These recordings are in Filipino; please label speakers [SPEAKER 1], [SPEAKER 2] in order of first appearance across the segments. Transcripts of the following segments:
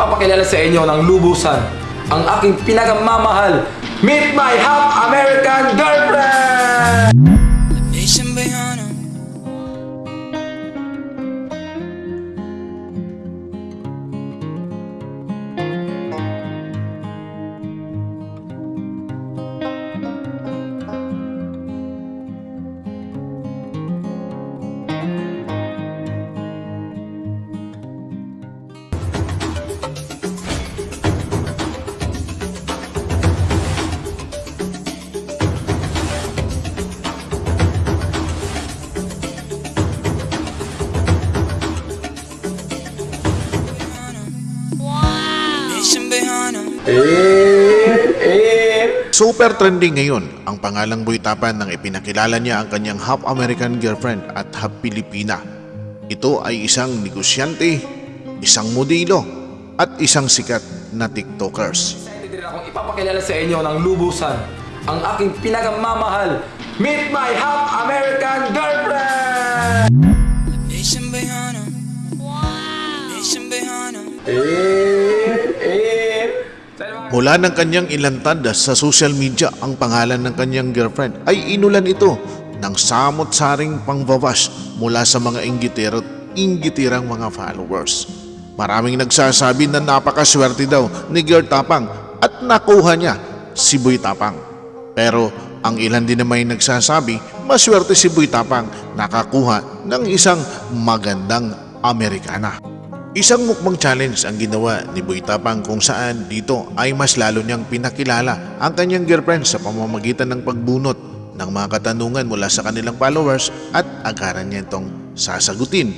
[SPEAKER 1] ipapakilala sa inyo ng lubusan ang aking pinakamamahal. Meet my half American girlfriend!
[SPEAKER 2] Nation Bayana.
[SPEAKER 3] Super trending ngayon ang pangalang Boytapan nang ipinakilala niya ang kanyang half American girlfriend at half Pilipina. Ito ay isang negosyante, isang modelo, at isang sikat na TikTokers.
[SPEAKER 1] Excited din akong ipapakilala sa inyo ng lubusan ang aking pinakamamahal. Meet my half American girlfriend!
[SPEAKER 2] Nation Bayana. Nation Bayana.
[SPEAKER 1] Eh, eh.
[SPEAKER 3] Mula ng kanyang ilantad sa social media ang pangalan ng kanyang girlfriend ay inulan ito ng samot-saring pangbabash mula sa mga inggitero at inggitirang mga followers. Maraming nagsasabi na napakaswerte daw ni Girl Tapang at nakuha niya si Boy Tapang. Pero ang ilan din naman nagsasabi maswerte si Boy Tapang nakakuha ng isang magandang Amerikana. Isang mukbang challenge ang ginawa ni Boy Tapang kung saan dito ay mas lalo niyang pinakilala ang kanyang girlfriend sa pamamagitan ng pagbunot ng mga katanungan mula sa kanilang followers at agaran niya itong sasagutin.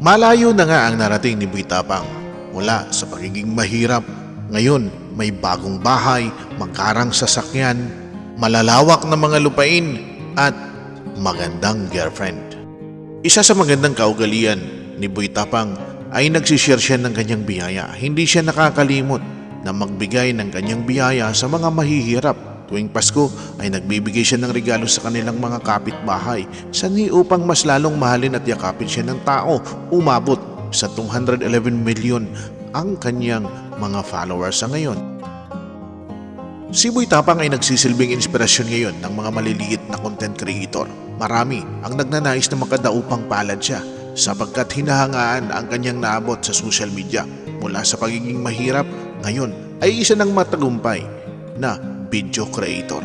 [SPEAKER 3] Malayo na nga ang narating ni Boy Tapang mula sa pagiging mahirap. Ngayon may bagong bahay, magkarang sasakyan, malalawak na mga lupain at magandang girlfriend. Isa sa magandang kaugalian ni Boy Tapang ay nagsishare siya ng kanyang biyaya. Hindi siya nakakalimot na magbigay ng kanyang biyaya sa mga mahihirap. Tuwing Pasko ay nagbibigay siya ng regalo sa kanilang mga kapitbahay sanhi upang mas lalong mahalin at yakapin siya ng tao. Umabot sa 211 million ang kanyang mga followers sa ngayon. Si Boy Tapang ay nagsisilbing inspirasyon ngayon ng mga maliliit na content creator. Marami ang nagnanais na makadaupang palad siya sapagkat hinahangaan ang kanyang naabot sa social media mula sa pagiging mahirap ngayon ay isa ng matagumpay na video creator.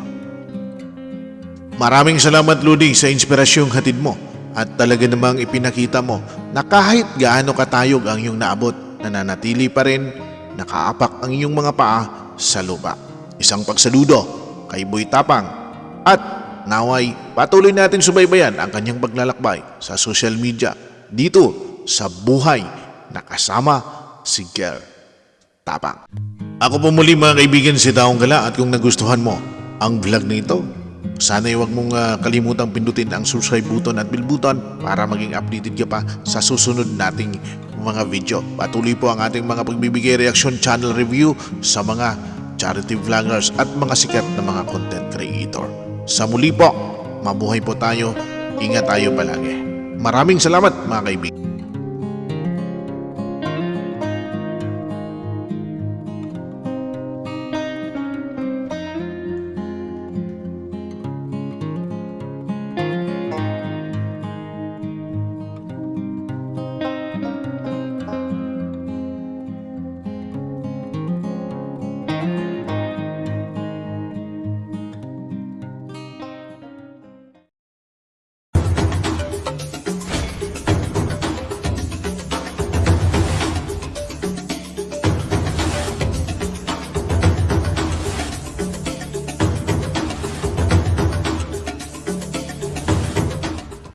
[SPEAKER 3] Maraming salamat Ludi sa inspirasyong hatid mo at talaga namang ipinakita mo na kahit gaano katayog ang iyong naabot, nananatili pa rin nakaapak ang iyong mga paa sa lupa. Isang pagsaludo kay Boy Tapang at naway patuloy natin subaybayan ang kanyang paglalakbay sa social media dito sa buhay na kasama si Girl Tapang. Ako po muli mga kaibigan si Taong Gala at kung nagustuhan mo ang vlog na ito, sana huwag mong ah, kalimutang pindutin ang subscribe button at bell button para maging updated ka pa sa susunod nating mga video. Patuloy po ang ating mga pagbibigay reaction channel review sa mga charity vloggers at mga sikat na mga content creator. Sa muli po, mabuhay po tayo, ingat tayo palagi. Maraming salamat mga kaibigan.